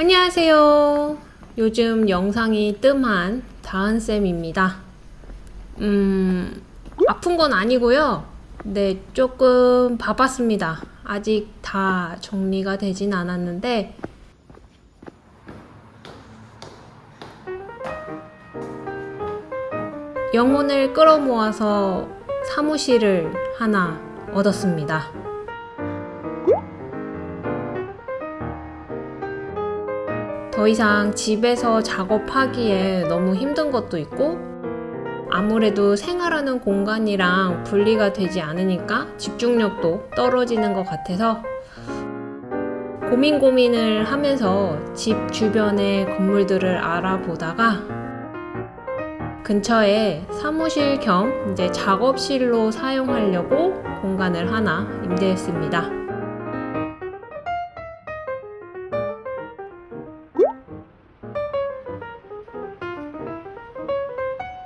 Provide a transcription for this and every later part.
안녕하세요. 요즘 영상이 뜸한 다은쌤입니다. 음, 아픈 건 아니고요. 네, 조금 바빴습니다. 아직 다 정리가 되진 않았는데, 영혼을 끌어모아서 사무실을 하나 얻었습니다. 더 이상 집에서 작업하기에 너무 힘든 것도 있고 아무래도 생활하는 공간이랑 분리가 되지 않으니까 집중력도 떨어지는 것 같아서 고민 고민을 하면서 집 주변의 건물들을 알아보다가 근처에 사무실 겸 이제 작업실로 사용하려고 공간을 하나 임대했습니다.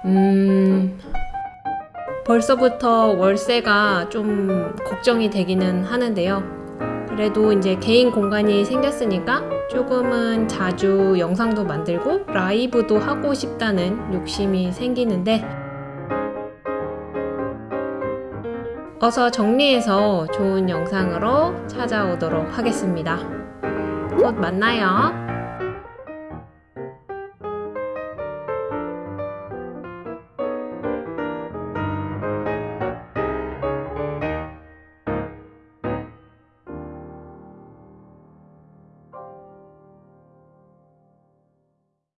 음, 벌써부터 월세가 좀 걱정이 되기는 하는데요. 그래도 이제 개인 공간이 생겼으니까 조금은 자주 영상도 만들고 라이브도 하고 싶다는 욕심이 생기는데 어서 정리해서 좋은 영상으로 찾아오도록 하겠습니다. 곧 만나요.